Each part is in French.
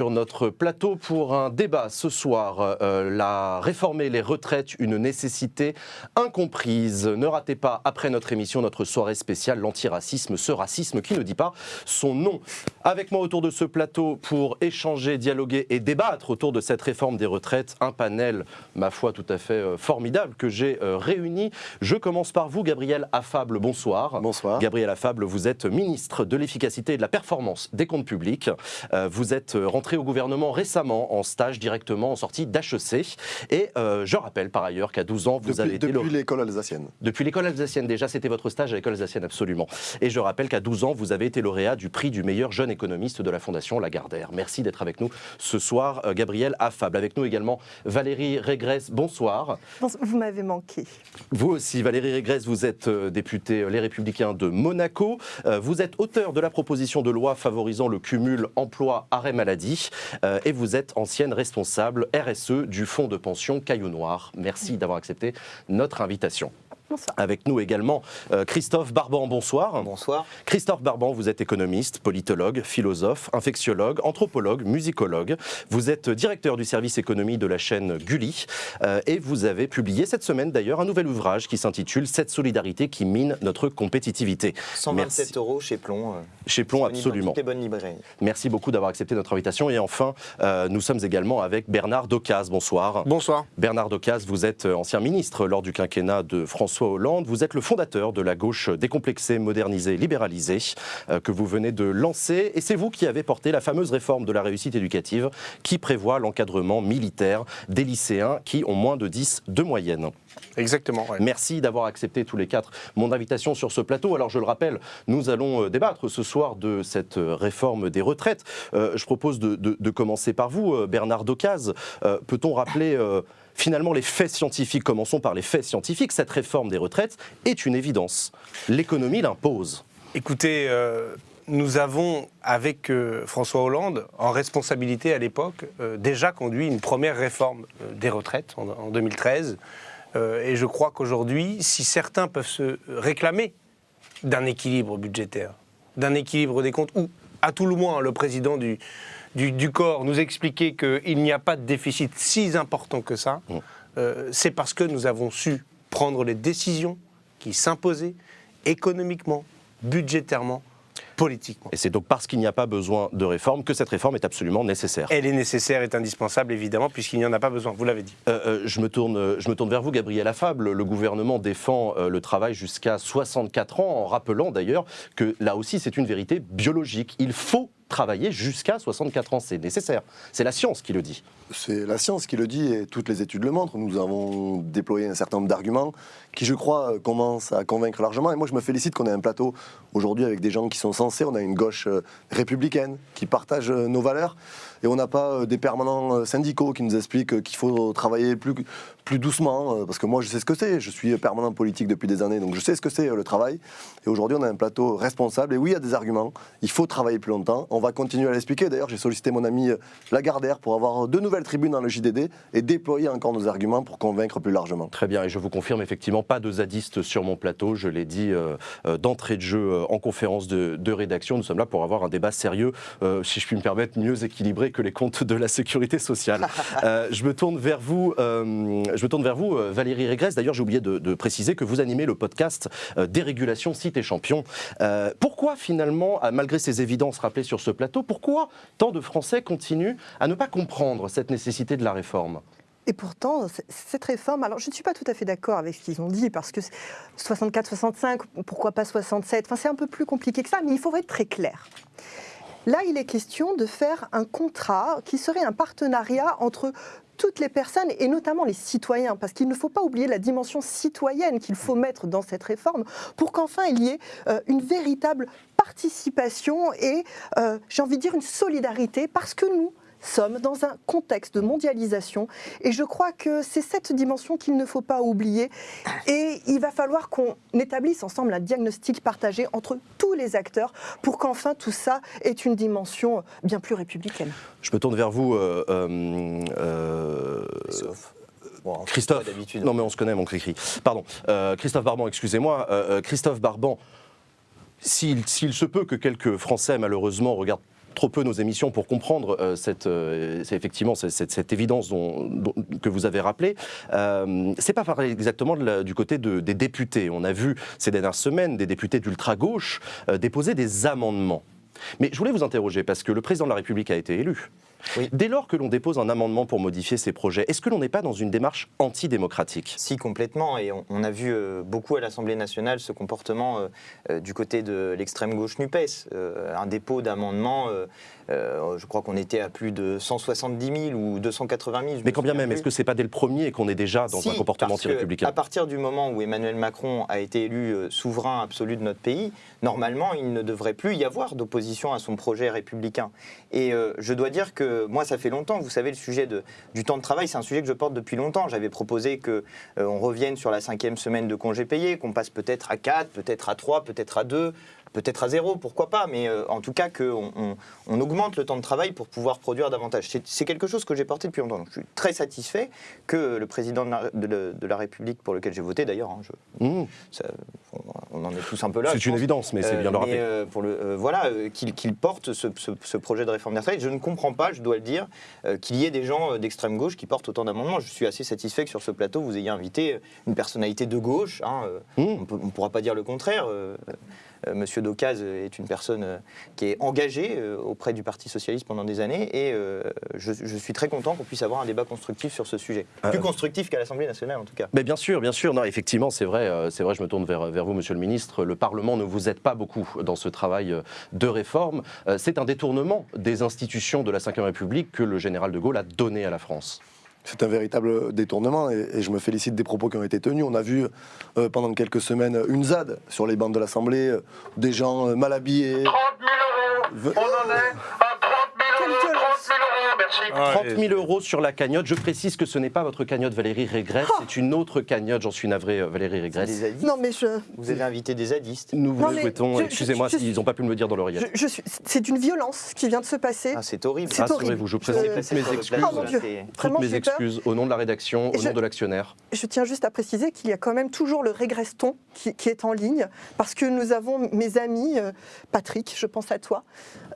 sur notre plateau pour un débat ce soir. Euh, la réformer les retraites, une nécessité incomprise. Ne ratez pas, après notre émission, notre soirée spéciale, l'antiracisme, ce racisme qui ne dit pas son nom. Avec moi autour de ce plateau pour échanger, dialoguer et débattre autour de cette réforme des retraites, un panel, ma foi, tout à fait euh, formidable que j'ai euh, réuni. Je commence par vous, Gabriel Affable, bonsoir. Bonsoir. Gabriel Affable, vous êtes ministre de l'efficacité et de la performance des comptes publics. vous êtes rentré au gouvernement récemment en stage directement en sortie d'HEC. Et euh, je rappelle par ailleurs qu'à 12 ans, vous depuis, avez été... Depuis l'école alsacienne. Depuis l'école alsacienne, déjà, c'était votre stage à l'école alsacienne, absolument. Et je rappelle qu'à 12 ans, vous avez été lauréat du prix du meilleur jeune économiste de la Fondation Lagardère. Merci d'être avec nous ce soir, euh, Gabriel Affable. Avec nous également Valérie Régresse, bonsoir. Vous m'avez manqué. Vous aussi, Valérie Régresse, vous êtes euh, députée Les Républicains de Monaco. Vous êtes auteur de la proposition de loi favorisant le cumul emploi-arrêt maladie. Euh, et vous êtes ancienne responsable RSE du fonds de pension Caillou Noir. Merci d'avoir accepté notre invitation. Avec nous également euh, Christophe Barban, bonsoir. Bonsoir. Christophe Barban, vous êtes économiste, politologue, philosophe, infectiologue, anthropologue, musicologue. Vous êtes directeur du service économie de la chaîne Gulli euh, et vous avez publié cette semaine d'ailleurs un nouvel ouvrage qui s'intitule Cette solidarité qui mine notre compétitivité. 127 euros chez Plomb. Euh, chez Plomb, absolument. Dans bonnes librairies. Merci beaucoup d'avoir accepté notre invitation. Et enfin, nous sommes également avec Bernard Docaz. Bonsoir. Bonsoir. Bernard Docaz, vous êtes ancien ministre lors du quinquennat de François Hollande. Vous êtes le fondateur de la gauche décomplexée, modernisée, libéralisée euh, que vous venez de lancer. Et c'est vous qui avez porté la fameuse réforme de la réussite éducative qui prévoit l'encadrement militaire des lycéens qui ont moins de 10 de moyenne. Exactement. Merci d'avoir accepté tous les quatre mon invitation sur ce plateau. Alors je le rappelle, nous allons euh, débattre ce soir de cette euh, réforme des retraites. je propose de, commencer par vous, Bernard Docaz. Peut-on rappeler finalement les faits scientifiques, commençons par les faits scientifiques, cette réforme des retraites est une évidence. L'économie l'impose. Écoutez, euh, nous avons, avec euh, François Hollande, en responsabilité à l'époque, euh, déjà conduit une première réforme des retraites en, 2013. et je crois qu'aujourd'hui, si certains peuvent se réclamer d'un équilibre budgétaire, d'un équilibre des comptes, ou à tout le moins le président du, du, corps nous expliquer qu'il n'y a pas de déficit si important que ça, mm. euh, c'est parce que nous avons su prendre les décisions qui s'imposaient économiquement, budgétairement, politiquement. Et c'est donc parce qu'il n'y a pas besoin de réforme que cette réforme est absolument nécessaire. Elle est nécessaire, est indispensable, évidemment, puisqu'il n'y en a pas besoin, vous l'avez dit. Euh, euh, je, me tourne, je me tourne vers vous, Gabriel Affable. Le gouvernement défend le travail jusqu'à 64 ans, en rappelant d'ailleurs que là aussi c'est une vérité biologique. Il faut travailler jusqu'à 64 ans. C'est nécessaire. C'est la science qui le dit. C'est la science qui le dit et toutes les études le montrent. Nous avons déployé un certain nombre d'arguments qui, je crois, commencent à convaincre largement. Et moi, je me félicite qu'on ait un plateau aujourd'hui avec des gens qui sont censés. On a une gauche euh, républicaine qui partage euh, nos valeurs. Et on n'a pas euh, des permanents syndicaux qui nous expliquent qu'il faut travailler plus, plus doucement. Parce que moi, je sais ce que c'est. Je suis permanent politique depuis des années, donc je sais ce que c'est le travail. Et aujourd'hui, on a un plateau responsable. Et oui, il y a des arguments. Il faut travailler plus longtemps. On va continuer à l'expliquer. D'ailleurs, j'ai sollicité mon ami Lagardère pour avoir de nouvelles tribunes dans le JDD et déployer encore nos arguments pour convaincre plus largement. Très bien. Et je vous confirme effectivement pas de zadistes sur mon plateau, je l'ai dit euh, euh, d'entrée de jeu euh, en conférence de, rédaction. Nous sommes là pour avoir un débat sérieux, si je puis me permettre, mieux équilibré que les comptes de la sécurité sociale. je me tourne vers vous, je me tourne vers vous Valérie Régresse. D'ailleurs, j'ai oublié de, préciser que vous animez le podcast Dérégulation Site et Champion. pourquoi finalement, malgré ces évidences rappelées sur ce plateau, pourquoi tant de Français continuent à ne pas comprendre cette nécessité de la réforme? Et pourtant, cette réforme, alors je ne suis pas tout à fait d'accord avec ce qu'ils ont dit, parce que 64, 65, pourquoi pas 67, enfin c'est un peu plus compliqué que ça, mais il faudrait être très clair. Là, il est question de faire un contrat qui serait un partenariat entre toutes les personnes et notamment les citoyens, parce qu'il ne faut pas oublier la dimension citoyenne qu'il faut mettre dans cette réforme pour qu'enfin il y ait euh, une véritable participation et, euh, j'ai envie de dire, une solidarité, parce que nous, sommes dans un contexte de mondialisation et je crois que c'est cette dimension qu'il ne faut pas oublier et il va falloir qu'on établisse ensemble un diagnostic partagé entre tous les acteurs pour qu'enfin tout ça ait une dimension bien plus républicaine. Je me tourne vers vous. Euh, euh, euh Christophe, non mais on se connaît mon cri Pardon, euh, Christophe Barban, excusez-moi. Christophe Barban, s'il se peut que quelques Français malheureusement regardent trop peu nos émissions pour comprendre euh, cette, euh, effectivement cette, évidence dont- que vous avez rappelée. Euh, c'est pas pareil exactement du côté de- des députés. On a vu ces dernières semaines des députés d'ultra-gauche déposer des amendements. Mais je voulais vous interroger parce que le président de la République a été élu. Oui. Dès lors que l'on dépose un amendement pour modifier ces projets, est-ce que l'on n'est pas dans une démarche antidémocratique? Si, complètement. Et on, on a vu euh, beaucoup à l'Assemblée nationale ce comportement euh, euh, du côté de l'extrême gauche NUPES. Euh, un dépôt d'amendements, euh, je crois qu'on était à plus de 170 000 ou 280 000. je Mais quand bien même, est-ce que c'est pas dès le premier et qu'on est déjà dans Si, un comportement anti-républicain? À partir du moment où Emmanuel Macron a été élu souverain absolu de notre pays, normalement, il ne devrait plus y avoir d'opposition à son projet républicain. Et je dois dire que moi, ça fait longtemps, vous savez, le sujet du temps de travail, c'est un sujet que je porte depuis longtemps. J'avais proposé que euh, revienne sur la cinquième semaine de congé payé, qu'on passe peut-être à 4, peut-être à 3, peut-être à 2, peut-être à 0, pourquoi pas, mais euh, en tout cas qu'on on, on augmente le temps de travail pour pouvoir produire davantage. C'est- quelque chose que j'ai porté depuis longtemps. Donc, je suis très satisfait que le président de la, de la- de la République, pour lequel j'ai voté d'ailleurs, hein, Mmh. on, en est tous un peu là. C'est une pense. évidence, mais c'est Euh, bien de le rappeler. euh, pour le, euh, voilà, euh, qu'il porte ce, ce- ce projet de réforme des retraites. Je ne comprends pas, je dois le dire, euh, qu'il y ait des gens euh, d'extrême gauche qui portent autant d'amendements. Je suis assez satisfait que sur ce plateau, vous ayez invité euh, une personnalité de gauche. hein, euh, Mmh. On ne pourra pas dire le contraire. Euh, euh, Monsieur Docaz est une personne euh, qui est engagée euh, auprès du Parti Socialiste pendant des années et euh, je, je suis très content qu'on puisse avoir un débat constructif sur ce sujet. Euh, Plus constructif qu'à l'Assemblée nationale en tout cas. Mais bien sûr, bien sûr. Non, effectivement, c'est vrai. euh, C'est vrai. Je me tourne vers, vers vous, Monsieur le Ministre. Le Parlement ne vous aide pas beaucoup dans ce travail euh, de réforme. Euh, C'est un détournement des institutions de la Ve République que le général de Gaulle a donné à la France. C'est un véritable détournement et, et je me félicite des propos qui ont été tenus. On a vu euh, pendant quelques semaines une ZAD sur les bancs de l'Assemblée, euh, des gens euh, mal habillés. 30 000 euros. Ve- On en est 000 euros, merci. Ah, 30 et- 000 euros sur la cagnotte. Je précise que ce n'est pas votre cagnotte Valérie Régresse, c'est une autre cagnotte. J'en suis navré, euh, Valérie Régresse. Non, mais je, Vous avez invité des zadistes. Nous vous Non, le mais souhaitons. Excusez-moi s'ils n'ont pas pu me le dire dans l'oreillette. je suis. C'est une violence qui vient de se passer. Ah, c'est horrible. C'est horrible. Rassurez-vous, je présente Je- toutes mes excuses. Oh Toutes mes peur. excuses au nom de la rédaction, au je- nom de l'actionnaire. Je tiens juste à préciser qu'il y a quand même toujours le régreston qui, qui est en ligne, parce que nous avons mes amis, euh, Patrick, je pense à toi,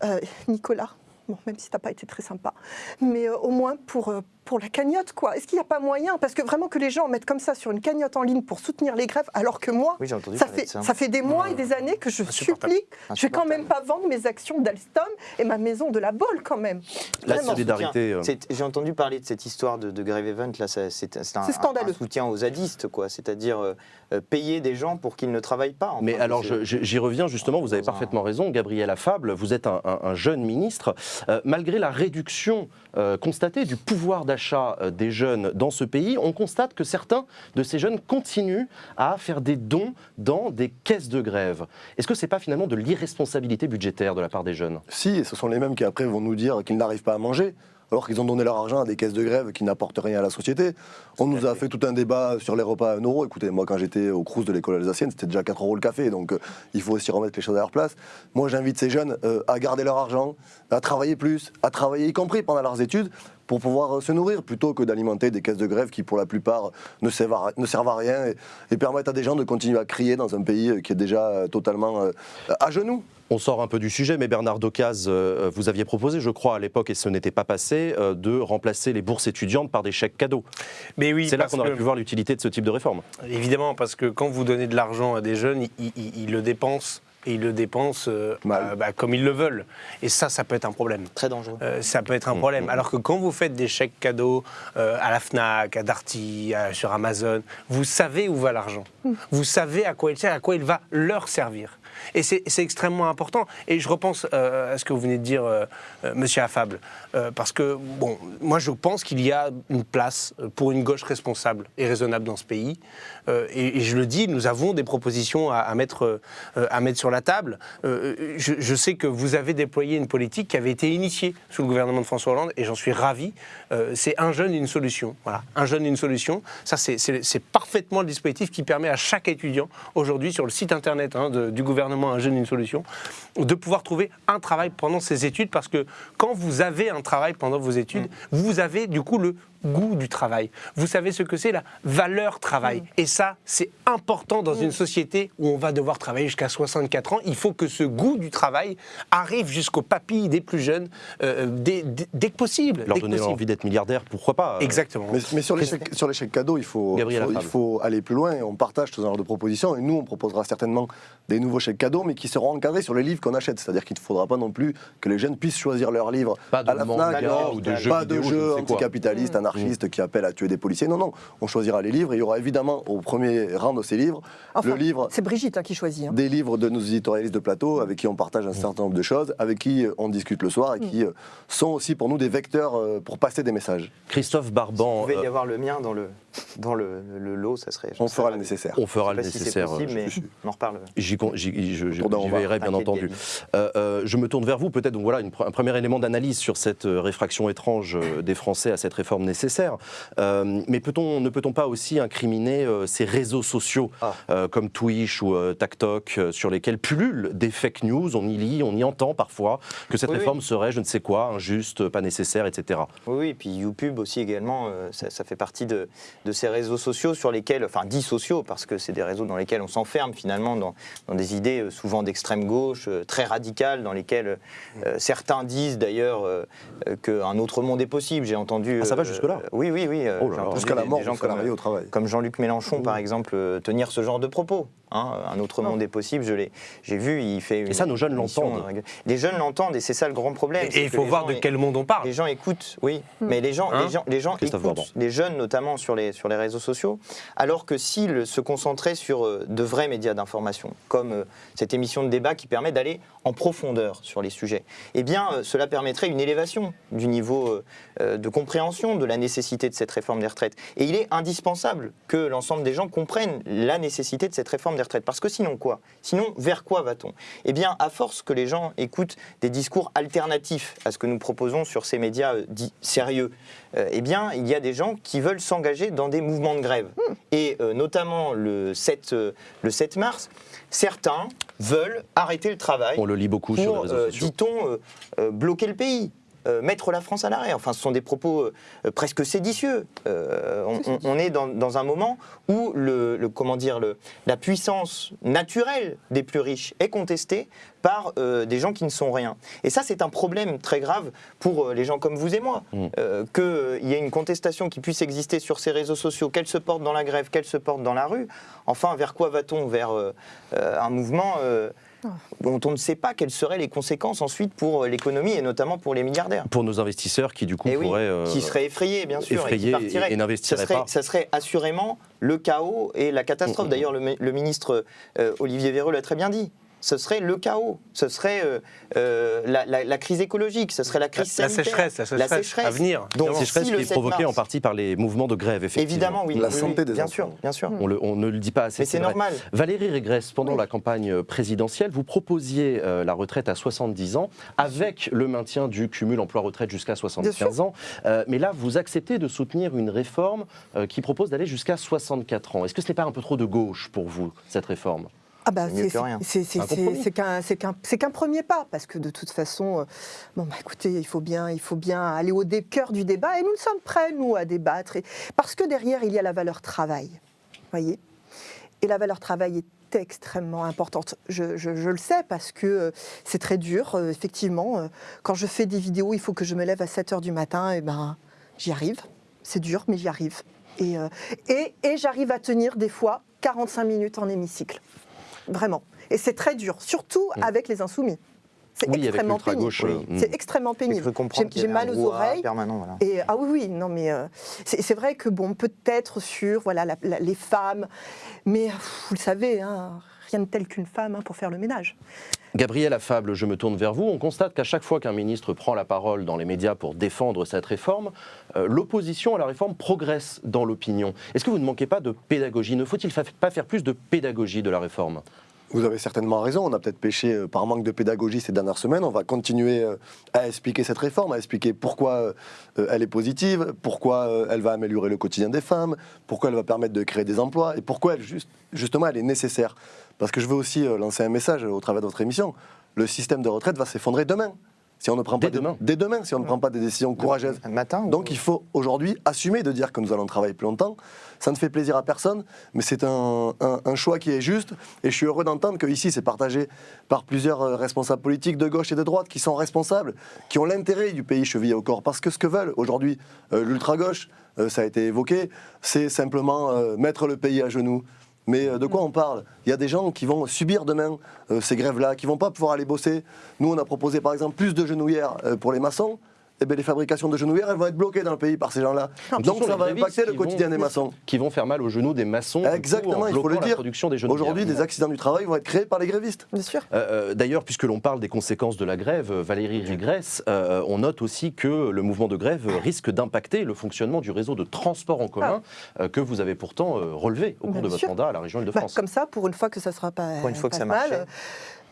euh, Nicolas, bon, même si tu n'as pas été très sympa, mais euh, au moins pour, euh, pour la cagnotte, quoi. Est-ce qu'il n'y a pas moyen? Parce que vraiment que les gens mettent comme ça sur une cagnotte en ligne pour soutenir les grèves, alors que moi, Oui, entendu ça fait, de ça. ça fait des mois et des années que je supplie, je vais quand même pas vendre mes actions d'Alstom et ma maison de la Bolle quand même. La Vraiment. solidarité. euh, J'ai entendu parler de cette histoire de, de grève event, là, c'est un, soutien aux zadistes, quoi. C'est-à-dire euh, euh, payer des gens pour qu'ils ne travaillent pas. Mais alors, j'y reviens justement, vous avez parfaitement raison, Gabriel Affable, vous êtes un, un- un jeune ministre. Euh, malgré la réduction euh, constatée du pouvoir d'achat euh, des jeunes dans ce pays, on constate que certains de ces jeunes continuent à faire des dons dans des caisses de grève. Est-ce que ce n'est pas finalement de l'irresponsabilité budgétaire de la part des jeunes? Si, et ce sont les mêmes qui après vont nous dire qu'ils n'arrivent pas à manger, alors qu'ils ont donné leur argent à des caisses de grève qui n'apportent rien à la société. On nous a fait tout un débat sur les repas à 1 euro. Écoutez, moi quand j'étais au Crous de l'école alsacienne, c'était déjà 4 euros le café, donc euh, il faut aussi remettre les choses à leur place. Moi j'invite ces jeunes euh, à garder leur argent, à travailler plus, à travailler y compris pendant leurs études pour pouvoir euh, se nourrir plutôt que d'alimenter des caisses de grève qui pour la plupart ne servent à, ne servent à rien et, et permettent à des gens de continuer à crier dans un pays euh, qui est déjà euh, totalement euh, à genoux. On sort un peu du sujet, mais Bernard Docaz, euh, vous aviez proposé, je crois, à l'époque, et ce n'était pas passé, euh, de remplacer les bourses étudiantes par des chèques cadeaux. Mais oui, C'est là qu'on aurait que- pu voir l'utilité de ce type de réforme. Évidemment, parce que quand vous donnez de l'argent à des jeunes, ils, ils- ils le dépensent et ils le dépensent euh, bah, comme ils le veulent. Et ça, ça peut être un problème. Très dangereux. Euh, ça peut être un problème. Alors que quand vous faites des chèques cadeaux euh, à la FNAC, à Darty, à- sur Amazon, vous savez où va l'argent. Vous savez à quoi il sert, à quoi il va leur servir. Et c'est extrêmement important. Et je repense euh, à ce que vous venez de dire, euh, euh, monsieur Affable. Euh, parce que, bon, moi je pense qu'il y a une place pour une gauche responsable et raisonnable dans ce pays. Et, je le dis, nous avons des propositions à, mettre, sur la table. Je, sais que vous avez déployé une politique qui avait été initiée sous le gouvernement de François Hollande et j'en suis ravi. C'est un jeune, une solution. Voilà, un jeune, une solution. Ça, c'est- parfaitement le dispositif qui permet à chaque étudiant aujourd'hui sur le site internet hein, du gouvernement Un jeune, une solution de pouvoir trouver un travail pendant ses études parce que quand vous avez un travail pendant vos études, vous avez du coup le goût du travail. Vous savez ce que c'est la valeur travail. Et ça, c'est important dans une société où on va devoir travailler jusqu'à 64 ans. Il faut que ce goût du travail arrive jusqu'aux papilles des plus jeunes euh, dès, dès- dès que possible. Leur donner possible. envie d'être milliardaire, pourquoi pas euh, Exactement. Mais, mais sur l'échec cadeau, il faut, il faut aller plus loin et on partage ce genre de propositions. Et nous, on proposera certainement des nouveaux chèques cadeaux, mais qui seront encadrés sur les livres qu'on achète. C'est-à-dire qu'il ne faudra pas non plus que les jeunes puissent choisir leurs livres Pas de à la manga FNAC, ou de jeux pas vidéo, de jeux sais quoi. Qui appellent à tuer des policiers. Non, non, on choisira les livres. Et il y aura évidemment au premier rang de ces livres Enfin, le livre C'est Brigitte hein, qui choisit. hein. des livres de nos éditorialistes de plateau avec qui on partage un certain nombre de choses, avec qui euh, on discute le soir et qui euh, sont aussi pour nous des vecteurs euh, pour passer des messages. Christophe Il Barban, pouvait y avoir le mien dans le, dans le, le lot, ça serait. On fera le nécessaire. on fera le si nécessaire. possible, euh, mais on en reparle. J'y veillerai, bien entendu. Euh, euh, je me tourne vers vous, peut-être, donc voilà, une un premier élément d'analyse sur cette réfraction étrange des Français à cette réforme nécessaire. Euh, mais peut-on, ne peut-on pas aussi incriminer euh, ces réseaux sociaux Ah. euh, comme Twitch ou TikTok, sur lesquels pullulent des fake news On y lit, on y entend parfois que cette Oui, oui. réforme serait, je ne sais quoi, injuste, pas nécessaire, etc. Oui, oui, et puis YouTube aussi également, ça, ça fait partie de, de ces réseaux sociaux sur lesquels, enfin dits sociaux, parce que c'est des réseaux dans lesquels on s'enferme finalement dans, dans des idées souvent d'extrême gauche, très radicales, dans lesquelles euh, certains disent d'ailleurs euh, qu'un autre monde est possible. J'ai entendu. Ah, ça va jusque-là? Euh, Oui, oui, oui. euh, Oh Jusqu'à la mort, des gens comme, au travail. comme Jean-Luc Mélenchon, par exemple, euh, tenir ce genre de propos. hein. un autre monde est possible, je l'ai, j'ai vu, il fait une. Et ça, nos jeunes l'entendent. Les jeunes l'entendent, et c'est ça le grand problème. Et c'est il faut voir gens de quel monde on parle. les gens écoutent, oui, mais les gens, Hein les gens, les gens écoutent, les jeunes notamment sur les, sur les réseaux sociaux, alors que s'ils se concentraient sur de vrais médias d'information, comme cette émission de débat qui permet d'aller en profondeur sur les sujets, eh bien cela permettrait une élévation du niveau de compréhension de la nécessité de cette réforme des retraites. Et il est indispensable que l'ensemble des gens comprennent la nécessité de cette réforme des retraites, parce que sinon quoi? Sinon, vers quoi va-t-on? Eh bien, à force que les gens écoutent des discours alternatifs à ce que nous proposons sur ces médias euh, dits sérieux, euh, eh bien, il y a des gens qui veulent s'engager dans des mouvements de grève. Et euh, notamment le 7, euh, le 7 mars, certains veulent arrêter le travail On le lit beaucoup sur les réseaux sociaux. dit-on, bloquer le pays. Euh, mettre la France à l'arrêt. Enfin, ce sont des propos euh, presque séditieux. Euh, on, on- on est dans, dans un moment où le, le- comment dire, le, la puissance naturelle des plus riches est contestée par euh, des gens qui ne sont rien. Et ça, c'est un problème très grave pour euh, les gens comme vous et moi. Mm. Euh, Qu'il y ait une contestation qui puisse exister sur ces réseaux sociaux, qu'elle se porte dans la grève, qu'elle se porte dans la rue. Enfin, vers quoi va-t-on? Vers euh, euh, un mouvement euh, dont on ne sait pas quelles seraient les conséquences ensuite pour euh, l'économie et notamment pour les milliardaires. Pour nos investisseurs qui, du coup, Eh pourraient. euh, qui seraient effrayés, bien sûr, effrayés et qui et- n'investiraient pas. Ça serait assurément le chaos et la catastrophe. Mm, mm, D'ailleurs, le, mi- le ministre euh, Olivier Véran l'a très bien dit. Ce serait le chaos, ce serait euh, euh, la, la- la crise écologique, ce serait la crise La sanitaire. sécheresse, la sécheresse à venir, Donc, évidemment. sécheresse si qui est 7 provoquée en partie par les mouvements de grève, effectivement. Évidemment, oui. La oui, santé oui, des bien enfants. sûr, bien sûr. On, le- on ne le dit pas assez. Mais c'est normal. Valérie Régresse, pendant Oui. la campagne présidentielle, vous proposiez euh, la retraite à 70 ans avec le maintien du cumul emploi-retraite jusqu'à 75 ans. Euh, mais là, vous acceptez de soutenir une réforme euh, qui propose d'aller jusqu'à 64 ans. Est-ce que ce n'est pas un peu trop de gauche pour vous, cette réforme? Ah bah, C'est qu'un premier pas, parce que de toute façon, euh, bon, bah, écoutez, il faut, bien, il faut bien aller au cœur du débat, et nous sommes prêts, nous, à débattre, et- parce que derrière, il y a la valeur travail, voyez? Et la valeur travail est extrêmement importante. Je, je- je le sais, parce que euh, c'est très dur, euh, effectivement. euh, quand je fais des vidéos, il faut que je me lève à 7 heures du matin, et ben, j'y arrive. C'est dur, mais j'y arrive. Et, euh, et, et j'arrive à tenir des fois 45 minutes en hémicycle. Vraiment. Et c'est très dur, surtout avec les insoumis. C'est Mm. Oui, extrêmement pénible. euh, mm. C'est extrêmement pénible. J'ai mal aux oreilles. voilà. Et ah oui, oui, non, mais euh, c'est c'est vrai que bon, peut-être sur voilà la- la- les femmes, mais pff, vous le savez, hein, rien de tel qu'une femme hein, pour faire le ménage. Gabriel Affable, je me tourne vers vous. On constate qu'à chaque fois qu'un ministre prend la parole dans les médias pour défendre cette réforme, euh, l'opposition à la réforme progresse dans l'opinion. Est-ce que vous ne manquez pas de pédagogie? Ne faut-il fa- pas faire plus de pédagogie de la réforme? Vous avez certainement raison, on a peut-être péché euh, par manque de pédagogie ces dernières semaines. On va continuer euh, à expliquer cette réforme, à expliquer pourquoi elle est positive, pourquoi elle va améliorer le quotidien des femmes, pourquoi elle va permettre de créer des emplois et pourquoi elle, juste- justement elle est nécessaire. Parce que je veux aussi euh, lancer un message au travers de votre émission. Le système de retraite va s'effondrer demain. si on ne prend pas Dès de- demain. dès demain, si on ne prend pas des décisions courageuses. Matin ou- Donc il faut aujourd'hui assumer de dire que nous allons travailler plus longtemps. Ça ne fait plaisir à personne, mais c'est un, un- un choix qui est juste. Et je suis heureux d'entendre que ici c'est partagé par plusieurs euh, responsables politiques de gauche et de droite qui sont responsables, qui ont l'intérêt du pays chevillé au corps. Parce que ce que veulent aujourd'hui euh, l'ultra-gauche, euh, ça a été évoqué, c'est simplement euh, mettre le pays à genoux. Mais euh, de quoi on parle? Il y a des gens qui vont subir demain euh, ces grèves-là, qui vont pas pouvoir aller bosser. Nous, on a proposé par exemple plus de genouillères euh, pour les maçons. Eh bien, les fabrications de genouillères, elles vont être bloquées dans le pays par ces gens-là. Donc ça va impacter le quotidien vont- des maçons. Qui vont faire mal aux genoux des maçons. coup, Exactement, en il faut le dire. Aujourd'hui, des accidents du travail vont être créés par les grévistes. Bien sûr. Euh, euh, D'ailleurs, puisque l'on parle des conséquences de la grève, euh, Valérie Rigresse, euh, on note aussi que le mouvement de grève risque d'impacter le fonctionnement du réseau de transport en commun euh, que vous avez pourtant euh, relevé au cours Bien de votre sûr. mandat à la région Bah, Île-de-France. comme ça, pour une fois que ça sera pas, Pour une fois que ça mal,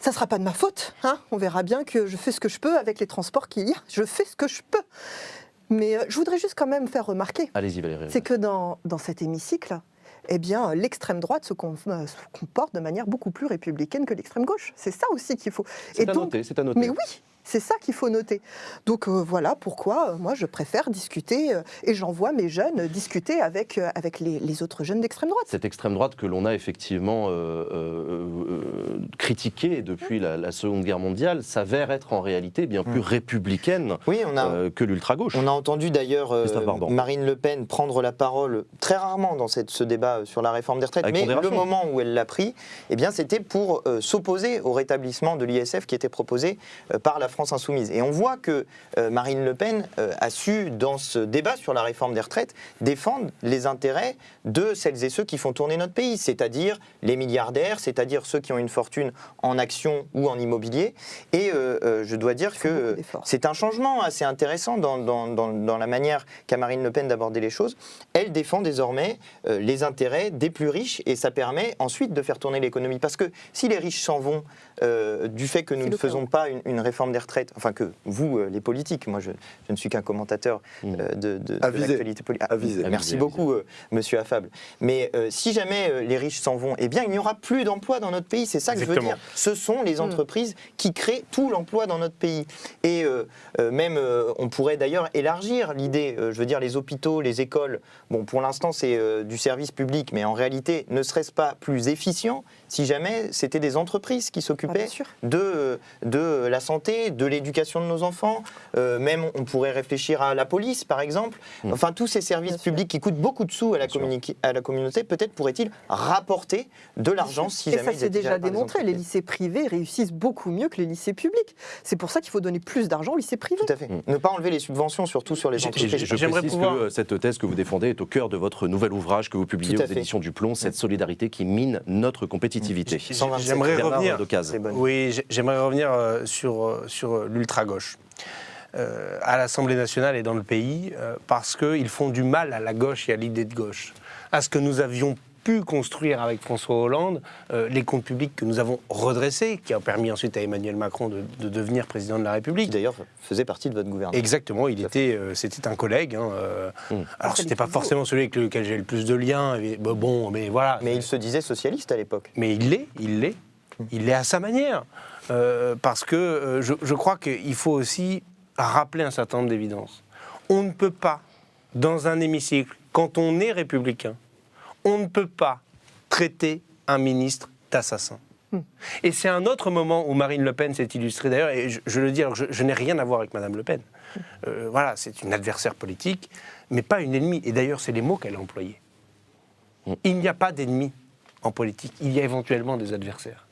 ça sera pas de ma faute. Hein On verra bien que je fais ce que je peux avec les transports qu'il y a. Je fais ce que je peux. Mais euh, je voudrais juste quand même faire remarquer, Allez-y Valérie. c'est que dans, dans cet hémicycle, eh bien, l'extrême droite se, euh, se comporte de manière beaucoup plus républicaine que l'extrême gauche. C'est ça aussi qu'il faut. C'est à donc- noter, c'est à noter. Mais oui, c'est ça qu'il faut noter. Donc euh, voilà pourquoi euh, moi je préfère discuter euh, et j'envoie mes jeunes discuter avec, euh, avec les, les autres jeunes d'extrême droite. Cette extrême droite que l'on a effectivement euh, euh, euh, critiquée depuis la, la Seconde Guerre mondiale s'avère être en réalité bien plus républicaine Oui, on a, euh, que l'ultra-gauche. On a entendu d'ailleurs euh. Marine Le Pen prendre la parole très rarement dans cette- ce débat sur la réforme des retraites, Avec mais le moment où elle l'a pris, eh bien, c'était pour euh, s'opposer au rétablissement de l'ISF qui était proposé euh, par la France insoumise. Et on voit que euh, Marine Le Pen euh, a su, dans ce débat sur la réforme des retraites, défendre les intérêts de celles et ceux qui font tourner notre pays, c'est-à-dire les milliardaires, c'est-à-dire ceux qui ont une fortune en actions ou en immobilier. Et euh, je dois dire que c'est un changement assez intéressant dans, dans- dans- dans la manière qu'a Marine Le Pen d'aborder les choses. Elle défend désormais les intérêts des plus riches et ça permet ensuite de faire tourner l'économie. Parce que si les riches s'en vont euh, du fait que nous ne faisons pas une, une réforme des retraites, enfin que vous, euh, les politiques, moi je, je ne suis qu'un commentateur Mm. euh, de, de, de l'actualité politique. Avisé. Merci Avisé, beaucoup, euh, monsieur Affable. Mais euh, si jamais euh, les riches s'en vont, eh bien il n'y aura plus d'emplois dans notre pays. C'est ça que je veux dire. Ce sont les Mm. entreprises qui créent tout l'emploi dans notre pays. Et euh, euh, même, euh, on pourrait d'ailleurs élargir l'idée. euh, je veux dire, les hôpitaux, les écoles. Bon, pour l'instant, c'est euh, du service public, mais en réalité, ne serait-ce pas plus efficient si jamais c'était des entreprises qui Ah, s'occupaient sûr. de, euh, de la santé, de l'éducation de nos enfants. Euh, même, on pourrait réfléchir à la police, par exemple. Mm. Enfin, tous ces services Bien sûr. publics qui coûtent beaucoup de sous à la, à communauté, peut-être pourraient-ils rapporter de l'argent si et jamais ça étaient déjà démontré. Les lycées privés réussissent beaucoup mieux que les lycées publics. C'est pour ça qu'il faut donner plus d'argent aux lycées privés. Tout à fait. Mm. Ne pas enlever les subventions, surtout sur les entreprises. je, je J'aimerais précise pouvoir- que euh, cette thèse que vous défendez est au cœur de votre nouvel ouvrage que vous publiez aux fait. éditions du Plomb, cette solidarité qui mine notre compétitivité. 127. J'aimerais revenir. Oui, j'ai- j'aimerais revenir euh, sur, euh, sur l'ultra-gauche. Euh, à l'Assemblée nationale et dans le pays, euh, parce qu'ils font du mal à la gauche et à l'idée de gauche. À ce que nous avions pu construire avec François Hollande, euh, les comptes publics que nous avons redressés, qui ont permis ensuite à Emmanuel Macron de, de devenir président de la Qui République. d'ailleurs faisait partie de votre gouvernement. Exactement, il était, euh, c'était un collègue. hein, euh, Mm. Alors c'était pas forcément celui avec lequel j'ai le plus de liens. bah, bon, mais voilà. Mais il se disait socialiste à l'époque. Mais il l'est, il l'est. Il l'est à sa manière. Euh, parce que euh, je, je crois qu'il faut aussi rappeler un certain nombre d'évidences. On ne peut pas, dans un hémicycle, quand on est républicain, on ne peut pas traiter un ministre d'assassin. Et c'est un autre moment où Marine Le Pen s'est illustrée d'ailleurs, et je, je le dis, alors je, je n'ai rien à voir avec Madame Le Pen. Euh, voilà, c'est une adversaire politique, mais pas une ennemie. Et d'ailleurs, c'est les mots qu'elle a employés. Il n'y a pas d'ennemis en politique, il y a éventuellement des adversaires.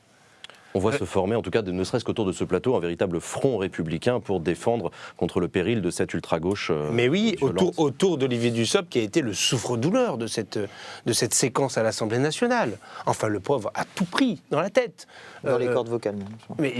On Euh, voit se former, en tout cas, de- ne serait-ce qu'autour de ce plateau, un véritable front républicain pour défendre contre le péril de cette ultra-gauche. euh, Mais oui, violente. autour, autour d'Olivier Dussopt, qui a été le souffre-douleur de cette, de cette séquence à l'Assemblée nationale. Enfin, le pauvre a tout pris dans la tête. Dans les Euh, cordes vocales. même. Mais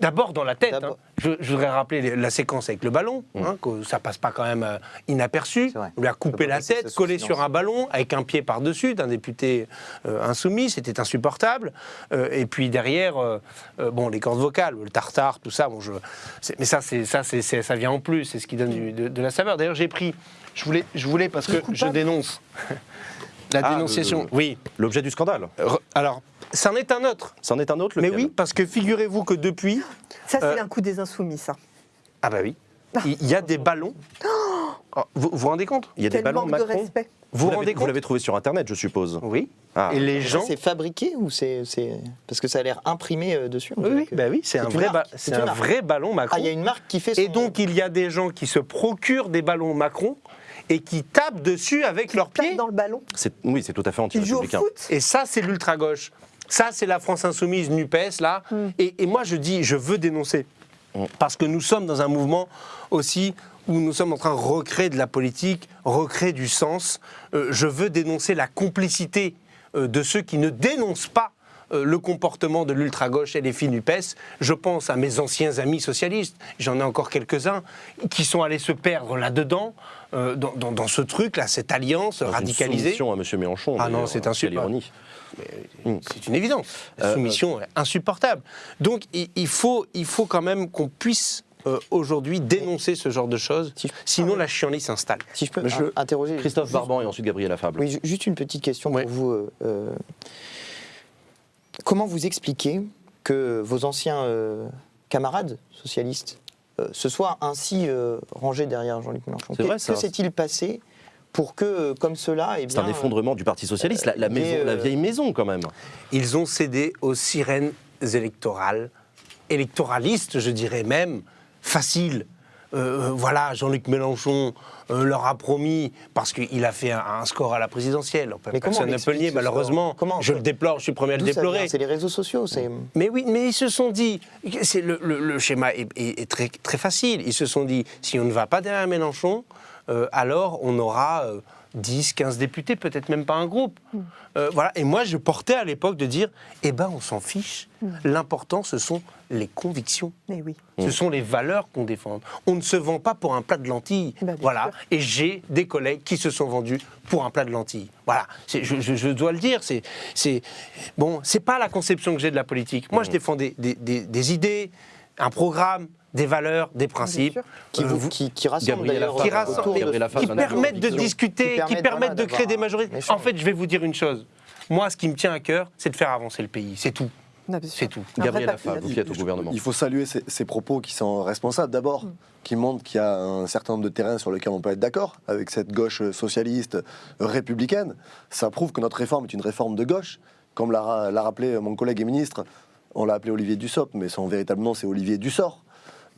d'abord dans la tête. Hein. Je, je voudrais rappeler la séquence avec le ballon, hein, que ça passe pas quand même euh, inaperçu. On lui a coupé la tête, collé sur un ballon, avec un pied par-dessus d'un député euh, insoumis. C'était insupportable. Euh, et puis derrière, euh, euh, bon, les cordes vocales, le tartare, tout ça. Bon, je, c'est- mais ça, c'est ça, ça vient en plus. C'est ce qui donne du- de, de la saveur. D'ailleurs, j'ai pris. Je voulais, je voulais parce que je dénonce. La Ah, dénonciation. le- Oui. L'objet du scandale. Re- Alors, c'en est un autre. C'en est un autre, Mais oui, parce que figurez-vous que depuis, Ça, c'est Euh, un coup des insoumis, ça. Ah bah oui. Il il y a des ballons. Oh, Vous vous rendez compte? Il y a des ballons manque de Macron. respect. Vous Vous l'avez rendez vous compte? l'avez trouvé sur Internet, je suppose. Oui. Ah. Et les gens. C'est fabriqué ou c'est c'est- parce que ça a l'air imprimé euh, dessus on Oui, dirait oui, que- bah oui, c'est un, une vrai, ba- c'est une un marque. vrai ballon Macron. Ah, il y a une marque qui fait son Et donc, il y a des gens qui se procurent des ballons Macron et qui tapent dessus avec leurs Tape pieds. dans le ballon. C'est- Oui, c'est tout à fait Il joue au anti-républicain. foot. Et ça, c'est l'ultra-gauche. Ça, c'est la France insoumise NUPES, là. Hmm. Et, et moi, je dis, je veux dénoncer. Mm. Parce que nous sommes dans un mouvement aussi où nous sommes en train de recréer de la politique, recréer du sens. Euh, je veux dénoncer la complicité euh, de ceux qui ne dénoncent pas euh, le comportement de l'ultra-gauche et les filles NUPES. Je pense à mes anciens amis socialistes, j'en ai encore quelques-uns, qui sont allés se perdre là-dedans, dans, dans- dans ce truc-là, cette alliance Dans une radicalisée. soumission à M. Mélenchon. Ah non, c'est quelle insupportable. ironie. C'est une évidence. La soumission est insupportable. Donc il, il faut, il faut quand même qu'on puisse euh, aujourd'hui dénoncer ce genre de choses. Si je- Sinon, la chienlit s'installe. Si je peux interroger Christophe juste- Barban et ensuite Gabriel Afable. Oui, ju- juste une petite question pour vous. euh, euh, comment vous expliquez que vos anciens euh, camarades socialistes euh, se soient ainsi euh, rangés derrière Jean-Luc Mélenchon? Vrai, ça. Que s'est-il passé pour que, comme cela, eh C'est un effondrement du Parti Socialiste, la, la mais, maison, la vieille maison quand même. Ils ont cédé aux sirènes électorales, électoralistes, je dirais même, faciles. Euh, euh, voilà, Jean-Luc Mélenchon euh, leur a promis, parce qu'il a fait un, un score à la présidentielle, Mais personne ne peut le nier malheureusement. Comment je le déplore, je suis le premier à le déplorer. C'est les réseaux sociaux. C'est Mais oui, mais ils se sont dit, le, le- le schéma est, est- est très, très facile. Ils se sont dit, si on ne va pas derrière Mélenchon, euh, alors on aura 10, 15 députés, peut-être même pas un groupe. Euh, voilà. Et moi, je portais à l'époque de dire, eh ben, on s'en fiche. L'important, ce sont les convictions. Mais oui. Ce sont les valeurs qu'on défend. On ne se vend pas pour un plat de lentilles. Bah, voilà. sûr. Et j'ai des collègues qui se sont vendus pour un plat de lentilles. Voilà. C'est- Je, je- je dois le dire. C'est, c'est bon. C'est pas la conception que j'ai de la politique. Moi, je défends des, des- des- des idées, un programme, des valeurs, des principes. qui, Euh, vous, qui, d'ailleurs rassemblent- qui permettent de discuter, Qui permettent, de créer des majorités. En fait, je vais vous dire une chose. Moi, ce qui me tient à cœur, c'est de faire avancer le pays. C'est tout. C'est tout. Gabriel Affabre, vous qui êtes au gouvernement. Il faut saluer ces, ces propos qui sont responsables. D'abord, Mm. qui montrent qu'il y a un certain nombre de terrains sur lesquels on peut être d'accord avec cette gauche socialiste républicaine. Ça prouve que notre réforme est une réforme de gauche. Comme l'a l'a rappelé mon collègue et ministre, on l'a appelé Olivier Dussopt, mais son véritable nom c'est Olivier Dussort,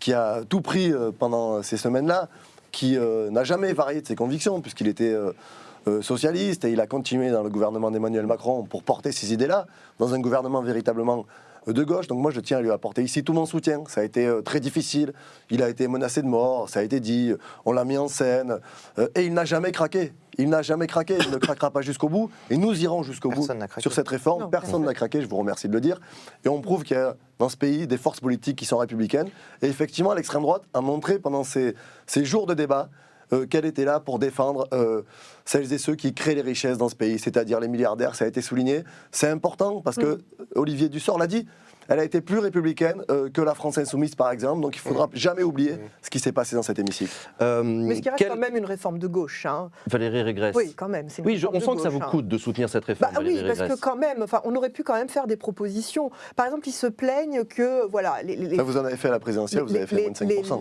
qui a tout pris euh, pendant ces semaines-là, qui euh, n'a jamais varié de ses convictions, puisqu'il était euh, socialiste et il a continué dans le gouvernement d'Emmanuel Macron pour porter ces idées-là, dans un gouvernement véritablement de gauche. Donc moi, je tiens à lui apporter ici tout mon soutien. Ça a été euh, très difficile. Il a été menacé de mort, ça a été dit, on l'a mis en scène. euh, et il n'a jamais craqué. Il n'a jamais craqué, il ne craquera pas jusqu'au bout. Et nous irons jusqu'au bout Personne n'a craqué. sur cette réforme. Non, Personne n'a craqué, je vous remercie de le dire. Et on prouve qu'il y a dans ce pays des forces politiques qui sont républicaines. Et effectivement, l'extrême droite a montré pendant ces, ces jours de débat euh, qu'elle était là pour défendre euh, celles et ceux qui créent les richesses dans ce pays, c'est-à-dire les milliardaires, ça a été souligné. C'est important parce que Olivier Dussort l'a dit, elle a été plus républicaine euh, que la France insoumise, par exemple, donc il ne faudra jamais oublier ce qui s'est passé dans cet hémicycle. Euh, Mais ce qui reste quel- quand même une réforme de gauche. hein. Valérie Régresse. Oui, quand même. une Oui, je- on de sent que ça vous hein. coûte de soutenir cette Bah réforme, oui, Valérie parce que quand même, enfin, on aurait pu quand même faire des propositions. Par exemple, ils se plaignent que, voilà, les, les- Ça, vous en avez fait à la présidentielle, vous avez fait les- moins de 5%.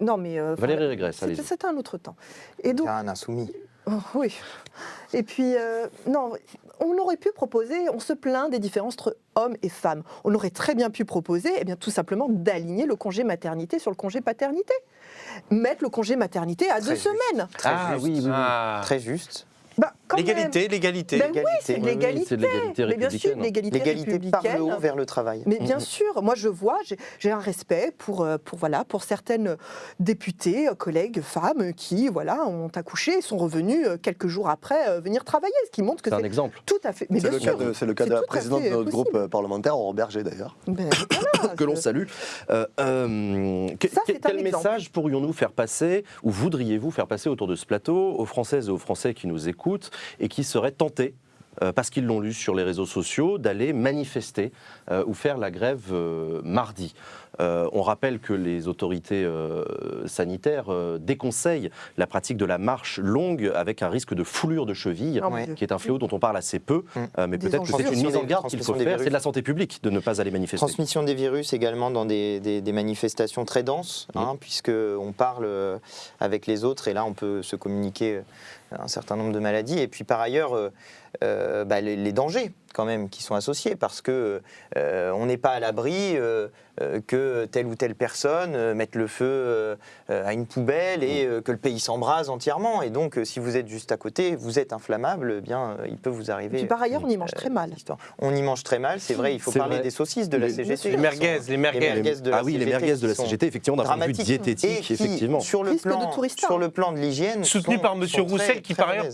Non, mais euh, Valérie Régresse. C'était un autre temps. Et donc, C'est un insoumis. Oh, oui. Et puis, euh, non, on aurait pu proposer, on se plaint des différences entre hommes et femmes. On aurait très bien pu proposer, eh bien, tout simplement, d'aligner le congé maternité sur le congé paternité. Mettre le congé maternité à deux juste. semaines. Très Ah juste. oui, oui, oui. Ah. Très juste. Bah, L'égalité, l'égalité. Ben oui, c'est de oui, l'égalité. Mais bien sûr, l'égalité L'égalité par le haut vers le travail. Mais bien sûr, moi je vois, j'ai- un respect pour, euh, pour, voilà, pour certaines députées, euh, collègues, femmes qui voilà, ont accouché et sont revenues euh, quelques jours après venir travailler, ce qui montre que C'est un exemple. tout à fait. C'est le, cas de, c'est le cas c'est de la présidente de notre possible. groupe parlementaire, Aurore Berger d'ailleurs. Ben, voilà, que l'on salue. Euh, euh, que- Ça, quel message pourrions-nous faire passer, ou voudriez-vous faire passer autour de ce plateau aux Françaises et aux Français qui nous écoutent et qui seraient tentés euh, parce qu'ils l'ont lu sur les réseaux sociaux, d'aller manifester euh, ou faire la grève euh, mardi. Euh, on rappelle que les autorités sanitaires déconseillent la pratique de la marche longue avec un risque de foulure de cheville, Oh, Ouais. Qui est un fléau dont on parle assez peu, Mm. euh, mais peut-être que c'est une mise en garde qu'il faut faire. C'est de la santé publique de ne pas aller manifester. Transmission des virus également dans des, des- des manifestations très denses, hein, puisque on parle avec les autres et là on peut se communiquer un certain nombre de maladies. Et puis par ailleurs, euh, bah, les, les dangers quand même qui sont associés, parce que euh, on n'est pas à l'abri euh, euh, que telle ou telle personne euh, mette le feu à une poubelle et euh, que le pays s'embrase entièrement. Et donc euh, si vous êtes juste à côté, vous êtes inflammable, eh bien euh, il peut vous Et arriver. puis par ailleurs, on y mange très mal. On y mange très mal, c'est vrai. Il faut parler vrai. des saucisses de la Les- CGT. Les merguez, les merguez. de la ah oui, les CGT merguez de la CGT, effectivement, d'un point de vue diététique, et qui, effectivement. Sur le, Risque de plan, tourista. sur le plan de l'hygiène. soutenu sont- par Monsieur Roussel, qui très par ailleurs,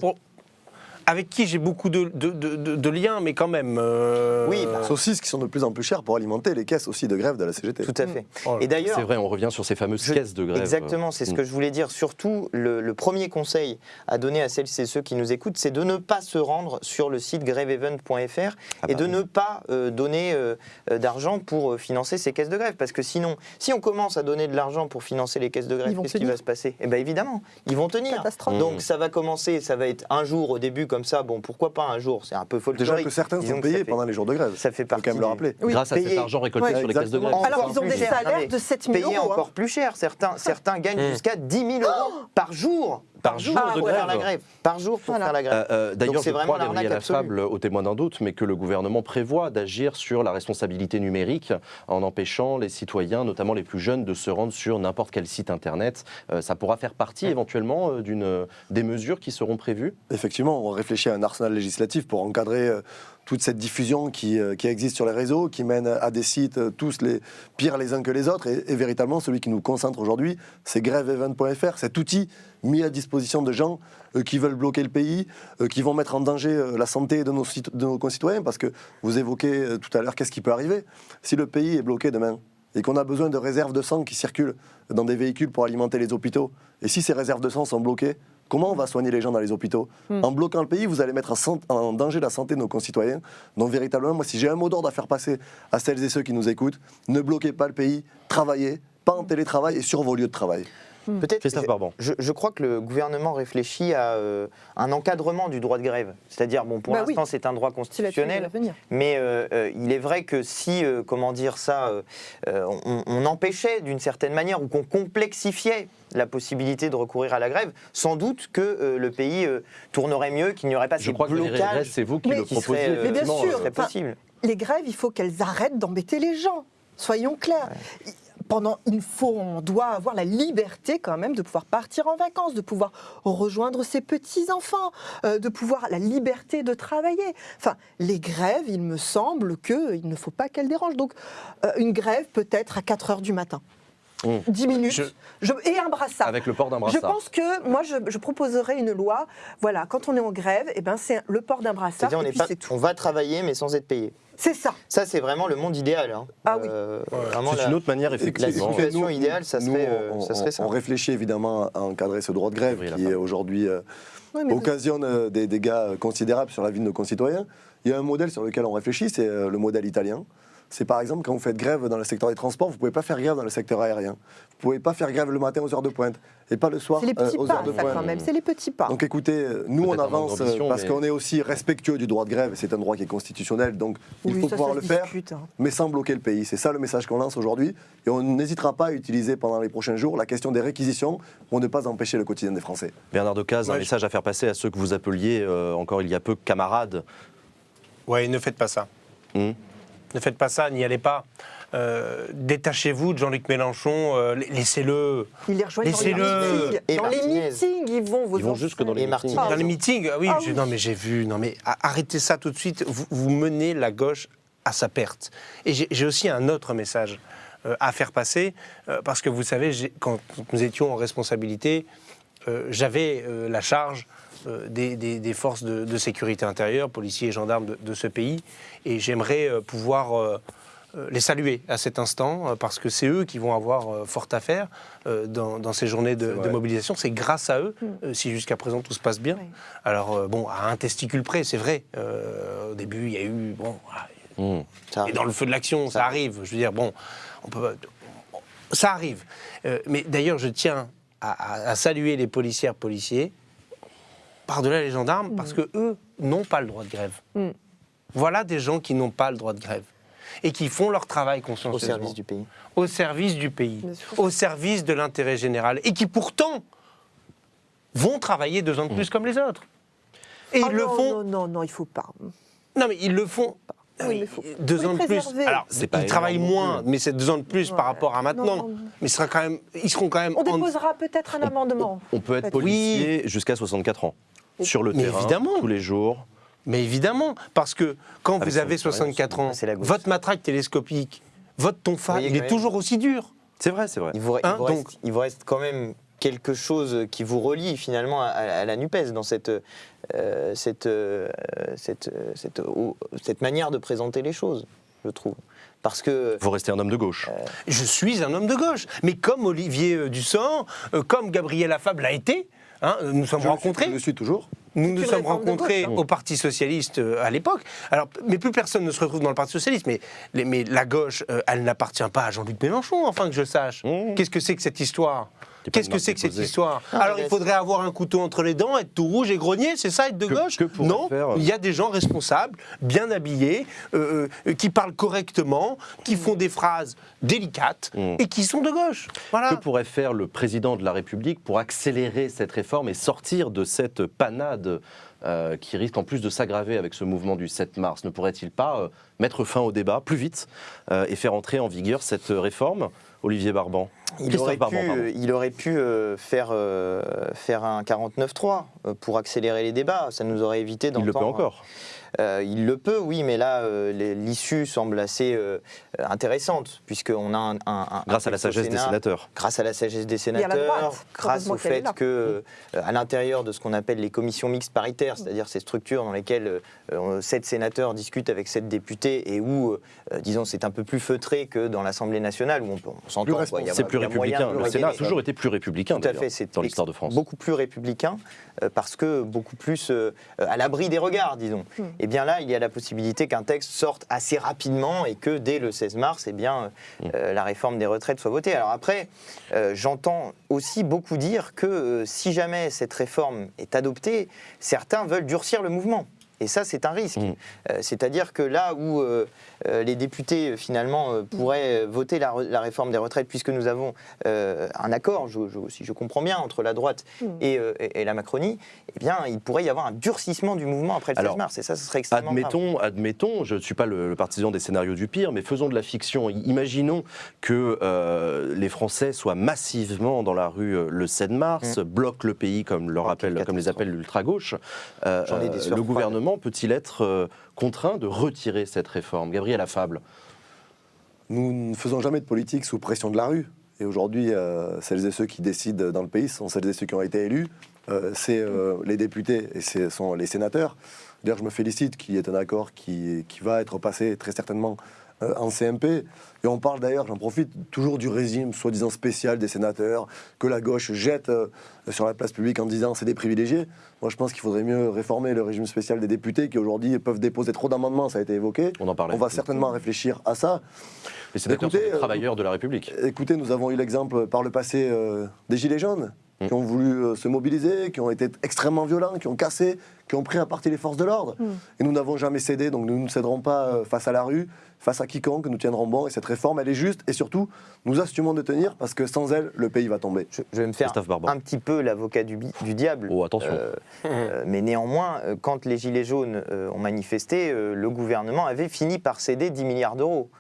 avec qui j'ai beaucoup de, de- de- de- de liens, mais quand même. euh, Oui, bah, Saucisses qui sont de plus en plus chères pour alimenter les caisses aussi de grève de la CGT. Tout à fait. oh Et d'ailleurs, C'est vrai, on revient sur ces fameuses Je- caisses de grève. Exactement, c'est ce Mm. que je voulais dire. Surtout, le, le premier conseil à donner à celles et ceux qui nous écoutent, c'est de ne pas se rendre sur le site grèveevent.fr Ah et bah de oui. ne pas euh, donner euh, euh, d'argent pour euh, financer ces caisses de grève. Parce que sinon, si on commence à donner de l'argent pour financer les caisses de grève, qu'est-ce qui va se passer? Eh bien évidemment, ils vont tenir. Catastrophe. Donc ça va commencer, ça va être un jour au début comme ça. Bon, pourquoi pas un jour C'est un peu folklorique. Déjà que certains Disons sont payés pendant les jours de grève. Ça fait faut partie quand même le rappeler. Oui. Grâce à cet argent récolté Ouais, sur les caisses de grève. Alors, ils ont des salaires de 7 000 Payer euros. hein. encore plus cher. Certains, certains gagnent jusqu'à 10 000 euros par jour. Par jour Ah, de faire la grève. Par jour pour Voilà. faire la grève. Euh, euh, D'ailleurs, c'est vraiment crois, l'arnaque absolue. Lafable, au témoin d'un doute, mais que le gouvernement prévoit d'agir sur la responsabilité numérique en empêchant les citoyens, notamment les plus jeunes, de se rendre sur n'importe quel site internet. Euh, ça pourra faire partie éventuellement euh, d'une des mesures qui seront prévues? Effectivement, on réfléchit à un arsenal législatif pour encadrer euh, toute cette diffusion qui, euh, qui existe sur les réseaux, qui mène à des sites euh, tous les pires les uns que les autres. Et, véritablement, celui qui nous concentre aujourd'hui, c'est grèveevent.fr, cet outil mis à disposition de gens euh, qui veulent bloquer le pays, qui vont mettre en danger la santé de nos, de nos concitoyens. Parce que vous évoquez tout à l'heure, qu'est-ce qui peut arriver Si le pays est bloqué demain et qu'on a besoin de réserves de sang qui circulent dans des véhicules pour alimenter les hôpitaux, et si ces réserves de sang sont bloquées, comment on va soigner les gens dans les hôpitaux En bloquant le pays, vous allez mettre en danger la santé de nos concitoyens. Donc véritablement, moi, si j'ai un mot d'ordre à faire passer à celles et ceux qui nous écoutent, ne bloquez pas le pays, travaillez, pas en télétravail et sur vos lieux de travail. Peut-être. Christophe Barban. Je, je crois que le gouvernement réfléchit à euh, un encadrement du droit de grève. C'est-à-dire, bon, pour Bah oui. l'instant, c'est un droit constitutionnel. Mais euh, euh, il est vrai que si, euh, comment dire ça, on, on empêchait d'une certaine manière ou qu'on complexifiait la possibilité de recourir à la grève, sans doute que euh, le pays euh, tournerait mieux, qu'il n'y aurait pas Je ces crois que blocages c'est vous qui Mais le qui euh, Mais bien sûr. euh, Enfin. Les grèves, il faut qu'elles arrêtent d'embêter les gens. Soyons clairs. Pendant, il faut, on doit avoir la liberté quand même de pouvoir partir en vacances, de pouvoir rejoindre ses petits enfants, euh, de pouvoir la liberté de travailler. Enfin, les grèves, il me semble qu'il ne faut pas qu'elles dérangent. Donc, euh, une grève peut-être à 4 heures du matin, Mmh. 10 minutes, Je- Je- et un brassard. Avec le port d'un Je brassard. pense que moi, je, je proposerais une loi. Voilà, quand on est en grève, eh ben, c'est le port d'un brassard. Et puis pas- on va travailler, mais sans être payé. C'est ça. Ça, c'est vraiment le monde idéal. hein. Ah oui. Euh, vraiment C'est la- une autre manière, la effectivement. Écoutez, situation idéale, ça serait, euh, on, ça serait on- ça. on réfléchit évidemment à encadrer ce droit de grève qui aujourd'hui euh, Oui, vous- occasionne euh, des dégâts considérables sur la vie de nos concitoyens. Il y a un modèle sur lequel on réfléchit, c'est euh, le modèle italien. C'est par exemple quand vous faites grève dans le secteur des transports, vous ne pouvez pas faire grève dans le secteur aérien. Vous ne pouvez pas faire grève le matin aux heures de pointe et pas le soir C'est les euh, petits aux pas, heures de ça, pointe. quand même. C'est les petits pas. Donc écoutez, euh, nous on un avance euh, parce mais- qu'on est aussi respectueux du droit de grève, c'est un droit qui est constitutionnel, donc il Oui, faut ça, pouvoir ça le faire, hein. mais sans bloquer le pays. C'est ça le message qu'on lance aujourd'hui, et on n'hésitera pas à utiliser pendant les prochains jours la question des réquisitions pour ne pas empêcher le quotidien des Français. Bernard Decazes, un Ouais, je- message à faire passer à ceux que vous appeliez euh, encore il y a peu camarades. Ouais, ne faites pas ça. Hmm. Ne faites pas ça, n'y allez pas. Euh, Détachez-vous de Jean-Luc Mélenchon, euh, laissez-le. Ils les rejoignent dans les Dans les meetings, ils vont. Vos Ils vont jusque dans les Et meetings. Dans les meetings, ah oui, Ah oui. non mais j'ai vu, non mais arrêtez ça tout de suite, vous, vous menez la gauche à sa perte. Et j'ai aussi un autre message euh, à faire passer, euh, parce que vous savez, quand nous étions en responsabilité, euh, j'avais euh, la charge euh, des, des- des forces de, de sécurité intérieure, policiers et gendarmes de, de ce pays, et j'aimerais euh, pouvoir euh, euh, les saluer à cet instant, euh, parce que c'est eux qui vont avoir euh, fort à faire euh, dans, dans ces journées de, mobilisation. C'est grâce à eux, euh, si jusqu'à présent tout se passe bien. Oui. Alors, euh, bon, à un testicule près, c'est vrai. Euh, au début, il y a eu. Bon. Hmm. Ça et arrive. dans le feu de l'action, ça arrive. Je veux dire, bon, on peut. Ça arrive. Euh, mais d'ailleurs, je tiens à, à- à saluer les policières, policiers, par-delà les gendarmes, parce que eux n'ont pas le droit de grève. Mm. Voilà des gens qui n'ont pas le droit de grève et qui font leur travail au consciencieusement. service du pays. Au service du pays, au service de l'intérêt général, et qui pourtant vont travailler deux ans de plus comme les autres. Et Ah ils le non, font. Non, non, non, il faut pas. Non, mais ils le font. Oui, Oui, mais faut- deux ans de plus. Alors, C'est pas ils travaillent moins, plus. mais c'est deux ans de plus par rapport à maintenant. Non, non. Mais ce sera quand même, ils seront quand même. On en- déposera peut-être un amendement. On peut être policier jusqu'à 64 ans. Sur le Mais terrain, évidemment. tous les jours. Mais évidemment, parce que quand Avec vous avez ouais, 64 ans, votre matraque télescopique, votre tonfa, il est même. toujours aussi dur. C'est vrai, c'est vrai. Il vous, il Hein, vous donc- reste, il vous reste quand même quelque chose qui vous relie finalement à, à la NUPES dans cette, euh, cette, euh, cette, euh, cette, oh, cette manière de présenter les choses, je trouve. Parce que Vous restez un homme de gauche. Je suis un homme de gauche. Mais comme Olivier euh, comme Gabriel Affable l'a été, hein, nous nous sommes Je, rencontrés. je le suis toujours. Nous nous sommes rencontrés gauche, hein. au Parti Socialiste euh, à l'époque. Alors, mais plus personne ne se retrouve dans le Parti Socialiste. Mais, les- mais la gauche, euh, elle n'appartient pas à Jean-Luc Mélenchon, enfin que je sache. Mmh. Qu'est-ce que c'est que cette histoire? Qu'est-ce que c'est que cette histoire Ah, Alors, il faudrait avoir un couteau entre les dents, être tout rouge et grogner, c'est ça, être de Que- gauche que Non, faire- il y a des gens responsables, bien habillés, euh, euh, qui parlent correctement, qui font des phrases délicates Mmh. et qui sont de gauche. Voilà. Que pourrait faire le président de la République pour accélérer cette réforme et sortir de cette panade euh, qui risque en plus de s'aggraver avec ce mouvement du 7 mars? Ne pourrait-il pas euh, mettre fin au débat plus vite euh, et faire entrer en vigueur cette réforme? Olivier Barban il aurait, pu, Barban, pardon. il aurait pu euh, faire, euh, faire un 49-3 euh, pour accélérer les débats. Ça nous aurait évité Il d'entendre... le peut encore. Euh, il le peut, oui, mais là, euh, l'issue semble assez euh, intéressante, puisqu'on a un, un- un Grâce à la sagesse des Sénat, sénateurs. Grâce à la sagesse des sénateurs, droite. grâce au fait que, euh, à l'intérieur de ce qu'on appelle les commissions mixtes paritaires, c'est-à-dire ces structures dans lesquelles euh, sept sénateurs discutent avec sept députés et où, euh, disons, c'est un peu plus feutré que dans l'Assemblée nationale, où on, on s'entend. Plus quoi, il y a- C'est plus républicain. de Le Sénat a toujours été plus républicain tout à fait, c'est dans l'histoire de France. beaucoup plus républicain euh, parce que beaucoup plus euh, à l'abri des regards, disons. Hmm. Et bien là, il y a la possibilité qu'un texte sorte assez rapidement et que dès le 16 mars, eh bien, euh, la réforme des retraites soit votée. Alors après, euh, j'entends aussi beaucoup dire que euh, si jamais cette réforme est adoptée, certains veulent durcir le mouvement. Et ça, c'est un risque. Mm. Euh, C'est-à-dire que là où euh, les députés, euh, finalement, euh, pourraient euh, voter la, réforme des retraites, puisque nous avons euh, un accord, je- je- si je comprends bien, entre la droite Mm. et, euh, et- et la Macronie, eh bien, il pourrait y avoir un durcissement du mouvement après le 16 Alors, mars. Et ça, ce serait extrêmement grave. Admettons, admettons, je ne suis pas le, le partisan des scénarios du pire, mais faisons de la fiction. Imaginons que euh, les Français soient massivement dans la rue euh, le 7 mars, bloquent le pays, comme, leur appelle, comme les appelle l'ultra-gauche. Euh, J'en ai des euh, sueurs le gouvernement peut-il être euh, contraint de retirer cette réforme Gabriel Affable Nous ne faisons jamais de politique sous pression de la rue. Et aujourd'hui, euh, celles et ceux qui décident dans le pays sont celles et ceux qui ont été élus. Euh, c'est euh, les députés et ce sont les sénateurs. D'ailleurs, je me félicite qu'il y ait un accord qui, qui va être passé très certainement euh, en CMP. Et on parle d'ailleurs, j'en profite, toujours du régime soi-disant spécial des sénateurs, que la gauche jette euh, sur la place publique en disant c'est des privilégiés. Moi, je pense qu'il faudrait mieux réformer le régime spécial des députés qui aujourd'hui peuvent déposer trop d'amendements, ça a été évoqué. On en parlait. On va certainement réfléchir à ça. Les sénateurs Écoutez, sont des euh, travailleurs de la République. Écoutez, nous avons eu l'exemple par le passé des Gilets jaunes. Qui ont voulu euh, se mobiliser, qui ont été extrêmement violents, qui ont cassé, qui ont pris à partie les forces de l'ordre. Et nous n'avons jamais cédé, donc nous ne céderons pas euh, face à la rue, face à quiconque, nous tiendrons bon. Et cette réforme, elle est juste. Et surtout, nous assumons de tenir parce que sans elle, le pays va tomber. Je, je vais me faire un petit peu l'avocat du, diable. Oh, attention. Euh, euh, mais néanmoins, quand les Gilets jaunes euh, ont manifesté, euh, le gouvernement avait fini par céder 10 milliards d'euros.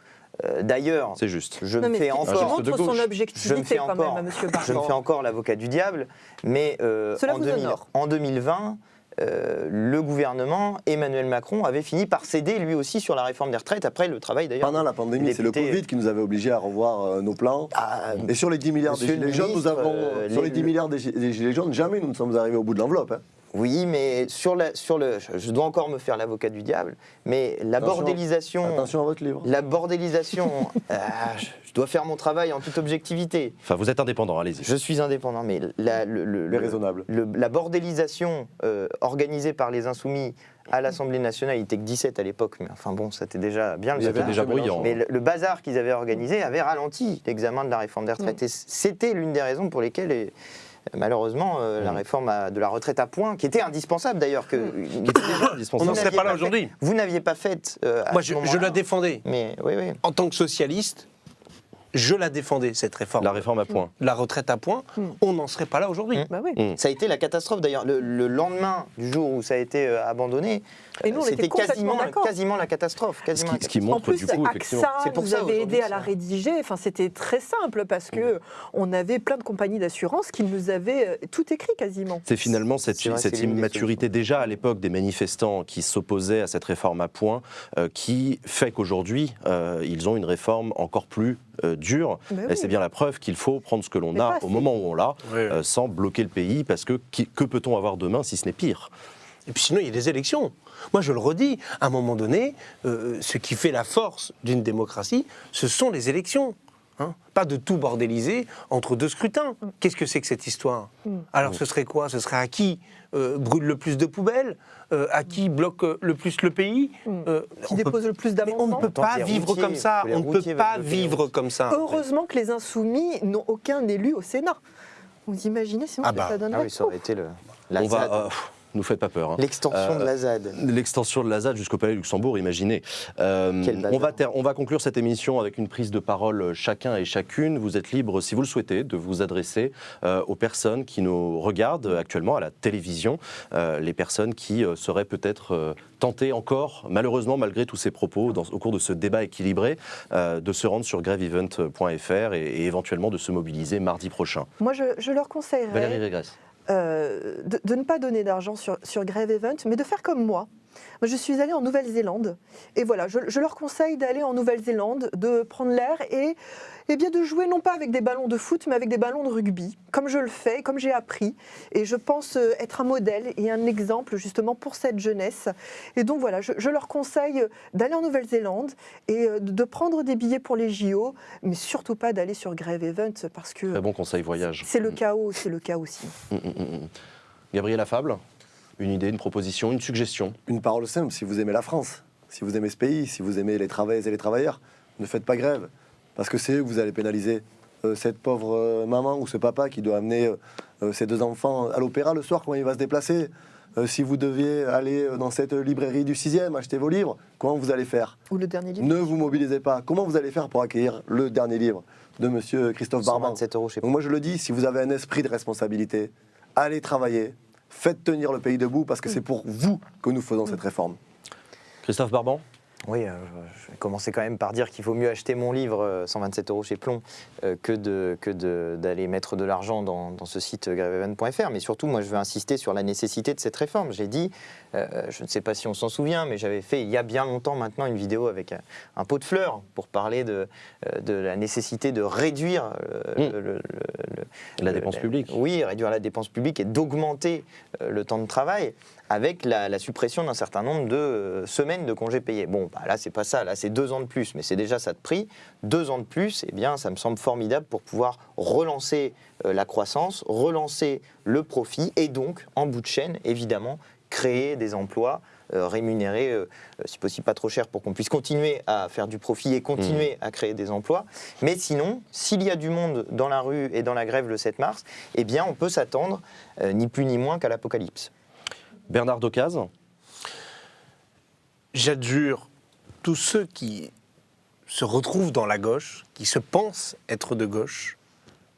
Euh, D'ailleurs, C'est juste. je Non, me fais encore... montre son. Je me fais quand encore, même, Monsieur je me fais Barban. encore l'avocat du diable, mais euh, Cela en, vous 2000 honore. en 2020, euh, le gouvernement, Emmanuel Macron, avait fini par céder lui aussi sur la réforme des retraites, après le travail d'ailleurs. Pendant la pandémie, c'est le Covid qui nous avait obligés à revoir euh, nos plans. Ah, Et sur les 10 milliards des le Gilets jaunes, nous ministre, avons. euh, sur les- les 10 milliards des, Gi- des Gilets jaunes, jamais nous ne sommes arrivés au bout de l'enveloppe. hein. Oui, mais sur, la, sur le. je- dois encore me faire l'avocat du diable, mais la Attention. bordélisation. Attention à votre livre. La bordélisation. ah, je- je dois faire mon travail en toute objectivité. Enfin, vous êtes indépendant, allez-y. Je suis indépendant, mais la, le- le- Mais le- raisonnable. le- la bordélisation euh, organisée par les Insoumis à l'Assemblée nationale, il était que 17 à l'époque, mais enfin bon, c'était déjà bien C'était déjà bruyant. mais le, le bazar qu'ils avaient organisé avait ralenti l'examen de la réforme des retraites. Et c'était l'une des raisons pour lesquelles, et, malheureusement, euh, la Mm. réforme à- de la retraite à points, qui était indispensable d'ailleurs, que Qui était déjà On n'en serait n'aviez pas là aujourd'hui. vous n'aviez pas faite. euh, à Moi, je, la défendais. Mais oui, oui. En tant que socialiste, je la défendais, cette réforme. La réforme à point. La retraite à point, Mm. on n'en serait pas là aujourd'hui. Mm. Bah oui. Mm. Ça a été la catastrophe d'ailleurs. Le, le lendemain du jour où ça a été euh, abandonné, euh, était c'était quasiment, la catastrophe. Ce Quasiment qui, ce qui En montre plus, du coup. AXA C'est pour nous ça, avait aidé à la rédiger. Enfin, c'était très simple parce que on avait plein de compagnies d'assurance qui nous avaient euh, tout écrit quasiment. C'est finalement cette, vrai, immaturité déjà à l'époque des manifestants qui s'opposaient à cette réforme à point euh, qui fait qu'aujourd'hui euh, ils ont une réforme encore plus euh, dure. Et oui. c'est bien la preuve qu'il faut prendre ce que l'on a au moment où on l'a Oui. euh, sans bloquer le pays parce que qui- que peut-on avoir demain si ce n'est pire? Et puis sinon, il y a des élections. Moi, je le redis, à un moment donné, euh, ce qui fait la force d'une démocratie, ce sont les élections. hein. Pas de tout bordéliser entre deux scrutins. Qu'est-ce que c'est que cette histoire? Mm. Alors, ce serait quoi? Ce serait à qui? Euh, brûle le plus de poubelles Euh, À qui bloque euh, le plus le pays Mm. Euh, Qui peut- dépose le plus Mais on ne peut pas vivre routiers- comme ça. On ne peut pas vivre comme ça. Heureusement que les insoumis n'ont aucun élu au Sénat. Vous imaginez sinon Ah ce que bah, ça donnerait Ah oui, ça aurait été le, la On va, euh, nous faites pas peur. hein. l'extension Euh, de la ZAD. L'extension de la ZAD jusqu'au Palais Luxembourg, imaginez. Euh, on, va ter- on va conclure cette émission avec une prise de parole euh, chacun et chacune. Vous êtes libre, si vous le souhaitez, de vous adresser euh, aux personnes qui nous regardent actuellement à la télévision, euh, les personnes qui euh, seraient peut-être euh, tentées encore, malheureusement, malgré tous ces propos, dans- au cours de ce débat équilibré, euh, de se rendre sur grèveevent.fr et, et éventuellement de se mobiliser mardi prochain. Moi, je, je leur Valérie conseillerais Régresse. Euh, de, ne pas donner d'argent sur, sur Grève Event, mais de faire comme moi. Je suis allée en Nouvelle-Zélande et voilà, je, je leur conseille d'aller en Nouvelle-Zélande, de prendre l'air et, et bien de jouer non pas avec des ballons de foot, mais avec des ballons de rugby, comme je le fais, comme j'ai appris. Et je pense euh, être un modèle et un exemple justement pour cette jeunesse. Et donc voilà, je, je leur conseille d'aller en Nouvelle-Zélande et euh, de prendre des billets pour les JO, mais surtout pas d'aller sur Grève Event parce que Très bon conseil voyage. c'est le chaos, c'est le chaos aussi. Mm, mm, mm, mm. Gabriel Affable, une idée, une proposition, une suggestion Une parole simple, si vous aimez la France, si vous aimez ce pays, si vous aimez les travailleuses et les travailleurs, ne faites pas grève. Parce que c'est eux que vous allez pénaliser. Euh, cette pauvre euh, maman ou ce papa qui doit amener euh, ses deux enfants à l'opéra le soir, comment il va se déplacer Euh, Si vous deviez aller dans cette librairie du 6e, acheter vos livres, comment vous allez faire? Ou le dernier livre. Ne vous mobilisez pas. Comment vous allez faire pour accueillir le dernier livre de monsieur Christophe Barban 127 euros, je sais pas. donc moi je le dis, si vous avez un esprit de responsabilité, allez travailler, faites tenir le pays debout parce que c'est pour vous que nous faisons cette réforme. Christophe Barban? Oui, euh, je vais commencer quand même par dire qu'il vaut mieux acheter mon livre, euh, 127 euros chez Plomb, euh, que de- que de- d'aller mettre de l'argent dans, dans ce site euh, grèveevent.fr. Mais surtout, moi, je veux insister sur la nécessité de cette réforme. J'ai dit, euh, je ne sais pas si on s'en souvient, mais j'avais fait il y a bien longtemps maintenant une vidéo avec un, un pot de fleurs pour parler de, euh, de la nécessité de réduire euh, Mm. le- le- le- le- La dépense publique. Oui, réduire la dépense publique et d'augmenter euh, le temps de travail avec la, la suppression d'un certain nombre de euh, semaines de congés payés. Bon, bah là, c'est pas ça, là, c'est deux ans de plus, mais c'est déjà ça de prix. Deux ans de plus, eh bien, ça me semble formidable pour pouvoir relancer euh, la croissance, relancer le profit et donc, en bout de chaîne, évidemment, créer des emplois euh, rémunérés, euh, euh, si possible pas trop cher, pour qu'on puisse continuer à faire du profit et continuer à créer des emplois. Mais sinon, s'il y a du monde dans la rue et dans la grève le 7 mars, eh bien, on peut s'attendre, euh, ni plus ni moins qu'à l'apocalypse. Bernard Docaz J'adjure tous ceux qui se retrouvent dans la gauche, qui se pensent être de gauche,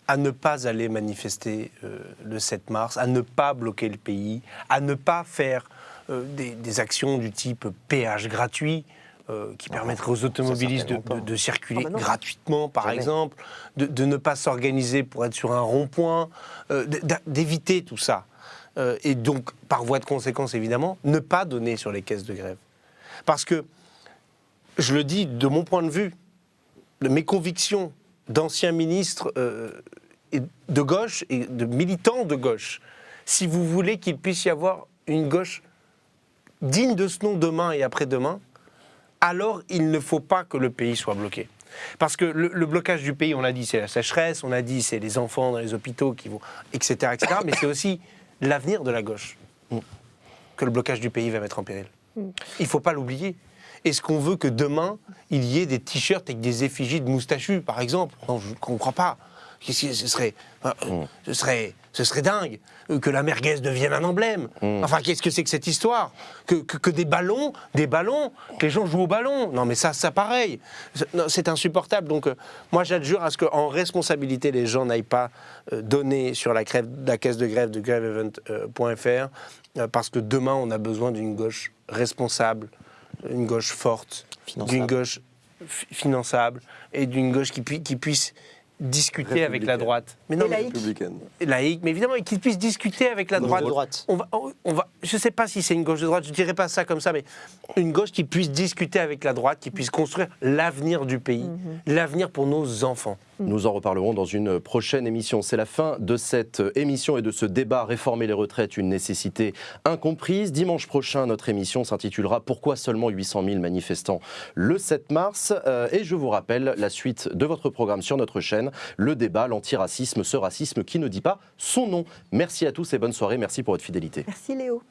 à ne pas aller manifester euh, le 7 mars, à ne pas bloquer le pays, à ne pas faire euh, des, des actions du type péage gratuit. euh, qui permettraient aux automobilistes de, circuler Ah bah gratuitement, par Jamais. exemple, de, de ne pas s'organiser pour être sur un rond-point, euh, d'éviter tout ça. Euh, et donc, par voie de conséquence, évidemment, ne pas donner sur les caisses de grève. Parce que, je le dis de mon point de vue, de mes convictions d'anciens ministres euh, et de gauche et de militants de gauche, si vous voulez qu'il puisse y avoir une gauche digne de ce nom demain et après-demain, alors il ne faut pas que le pays soit bloqué. Parce que le, blocage du pays, on l'a dit, c'est la sécheresse, on a dit, c'est les enfants dans les hôpitaux qui vont, etc., etc. mais c'est aussi l'avenir de la gauche que le blocage du pays va mettre en péril. Il ne faut pas l'oublier. Est-ce qu'on veut que demain, il y ait des t-shirts avec des effigies de moustachus, par exemple? Non, je ne comprends pas. Ce serait, euh, ce serait, ce serait dingue que la merguez devienne un emblème. Enfin, qu'est-ce que c'est que cette histoire? Que, que- que des ballons, des ballons, que les gens jouent au ballon. Non, mais ça, ça pareil. C'est- insupportable. Donc, euh, moi, j'adjure à ce qu'en responsabilité, les gens n'aillent pas euh, donner sur la, crève- la caisse de grève de grèveevent.fr euh, parce que demain, on a besoin d'une gauche responsable, une gauche forte, d'une gauche fi- finançable et d'une gauche qui puisse discuter avec la droite. Mais non, Et mais- laïque. Républicaine. laïque, mais évidemment, et qu'ils puissent discuter avec la Gauche droite. de droite. On va, on va, je ne sais pas si c'est une gauche de droite, je ne dirais pas ça comme ça, mais une gauche qui puisse discuter avec la droite, qui puisse construire l'avenir du pays, l'avenir pour nos enfants. Nous en reparlerons dans une prochaine émission. C'est la fin de cette émission et de ce débat Réformer les retraites, une nécessité incomprise. Dimanche prochain, notre émission s'intitulera Pourquoi seulement 800 000 manifestants le 7 mars? Euh, Et je vous rappelle la suite de votre programme sur notre chaîne, le débat, l'antiracisme, ce racisme qui ne dit pas son nom. Merci à tous et bonne soirée. Merci pour votre fidélité. Merci Léo.